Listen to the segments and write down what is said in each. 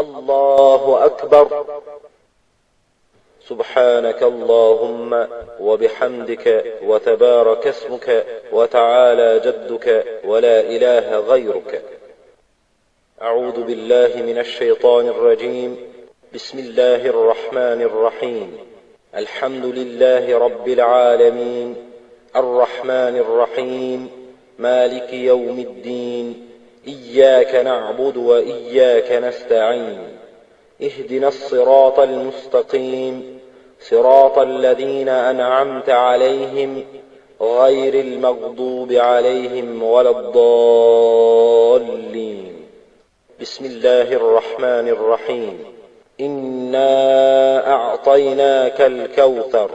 الله أكبر. سبحانك اللهم وبحمدك وتبارك اسمك وتعالى جدك ولا إله غيرك. أعوذ بالله من الشيطان الرجيم. بسم الله الرحمن الرحيم. الحمد لله رب العالمين. الرحمن الرحيم. مالك يوم الدين. إياك نعبد وإياك نستعين. اهدنا الصراط المستقيم. صراط الذين أنعمت عليهم غير المغضوب عليهم ولا الضالين. بسم الله الرحمن الرحيم. إنا أعطيناك الكوثر.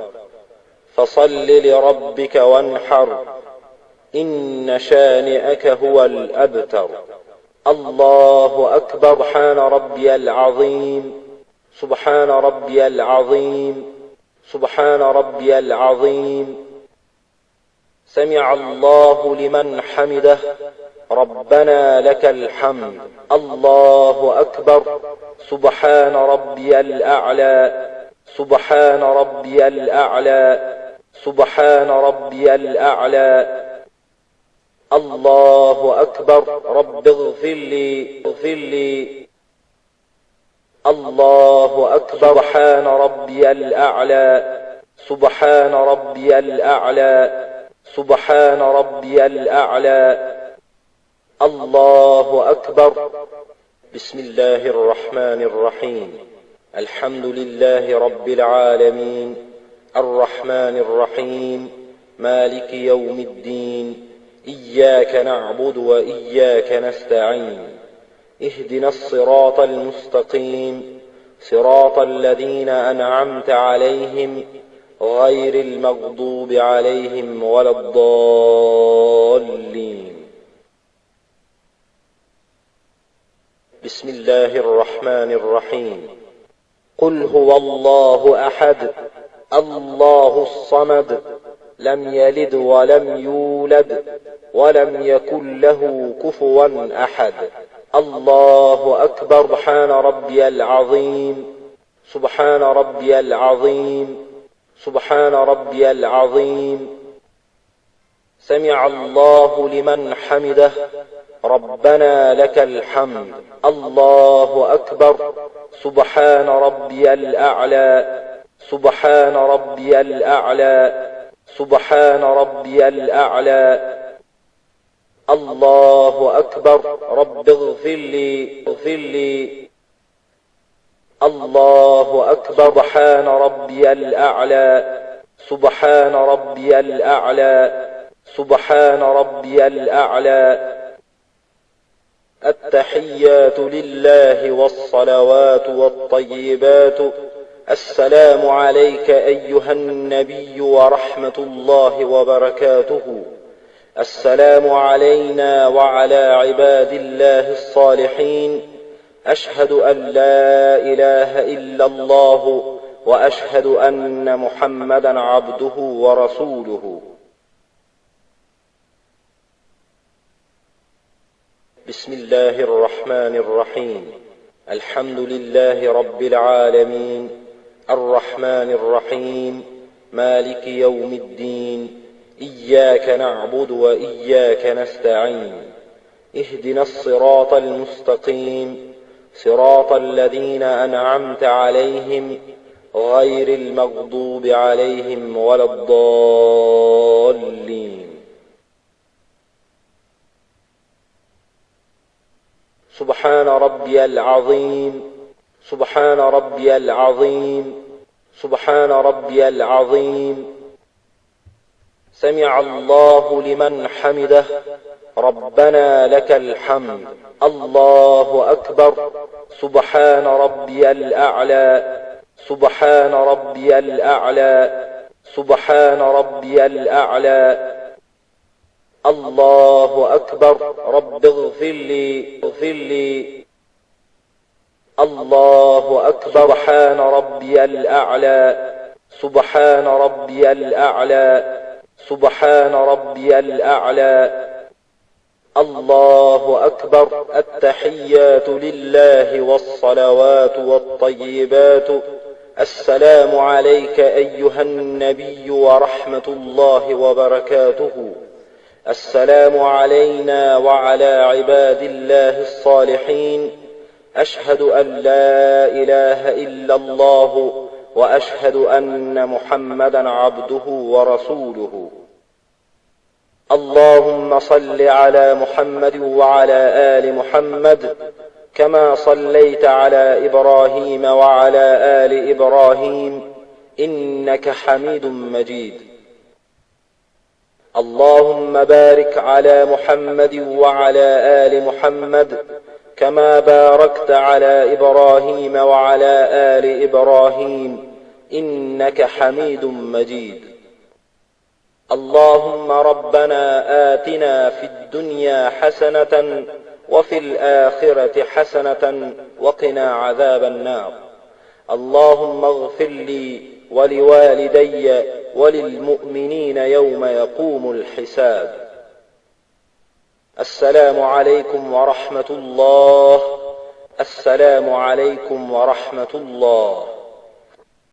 فصل لربك وانحر. إن شانئك هو الأبتر. الله أكبر. سبحان ربي العظيم. سبحان ربي العظيم. سبحان ربي العظيم. سمع الله لمن حمده. ربنا لك الحمد. الله أكبر. سبحان ربي الأعلى. سبحان ربي الأعلى. سبحان ربي الأعلى. الله أكبر. رب اغفر لي اغفر لي. الله أكبر. سبحان ربي الأعلى. سبحان ربي الأعلى. سبحان ربي الأعلى. الله أكبر. بسم الله الرحمن الرحيم. الحمد لله رب العالمين. الرحمن الرحيم. مالك يوم الدين. إياك نعبد وإياك نستعين. اهدنا الصراط المستقيم. صراط الذين أنعمت عليهم غير المغضوب عليهم ولا الضالين. بسم الله الرحمن الرحيم. قل هو الله أحد الله الصمد لم يلد ولم يولد ولم يكن له كفوا أحد. الله أكبر. سبحان ربي العظيم. سبحان ربي العظيم. سبحان ربي العظيم. سمع الله لمن حمده. ربنا لك الحمد. الله أكبر. سبحان ربي الأعلى. سبحان ربي الأعلى. سبحان ربي الأعلى. الله أكبر. رب اغفر لي اغفر لي. الله أكبر. سبحان ربي الأعلى. سبحان ربي الأعلى. سبحان ربي الأعلى. التحيات لله والصلوات والطيبات. السلام عليك أيها النبي ورحمة الله وبركاته. السلام علينا وعلى عباد الله الصالحين. أشهد أن لا إله إلا الله وأشهد أن محمدا عبده ورسوله. بسم الله الرحمن الرحيم. الحمد لله رب العالمين. الرحمن الرحيم. مالك يوم الدين. إياك نعبد وإياك نستعين. اهدنا الصراط المستقيم. صراط الذين أنعمت عليهم غير المغضوب عليهم ولا الضالين. سبحان ربي العظيم. سبحان ربي العظيم. سبحان ربي العظيم. سمع الله لمن حمده. ربنا لك الحمد. الله أكبر. سبحان ربي الأعلى. سبحان ربي الأعلى. سبحان ربي الأعلى. الله أكبر. رب اغفر لي. اغفر لي. الله أكبر سبحان ربي الأعلى سبحان ربي الأعلى سبحان ربي الأعلى. الله أكبر التحيات لله والصلوات والطيبات. السلام عليك أيها النبي ورحمة الله وبركاته. السلام علينا وعلى عباد الله الصالحين. أشهد أن لا إله إلا الله وأشهد أن محمدا عبده ورسوله. اللهم صل على محمد وعلى آل محمد كما صليت على إبراهيم وعلى آل إبراهيم إنك حميد مجيد. اللهم بارك على محمد وعلى آل محمد كما باركت على إبراهيم وعلى آل إبراهيم إنك حميد مجيد. اللهم ربنا آتنا في الدنيا حسنة وفي الآخرة حسنة وقنا عذاب النار. اللهم اغفر لي ولوالدي وللمؤمنين يوم يقوم الحساب. السلام عليكم ورحمة الله. السلام عليكم ورحمة الله.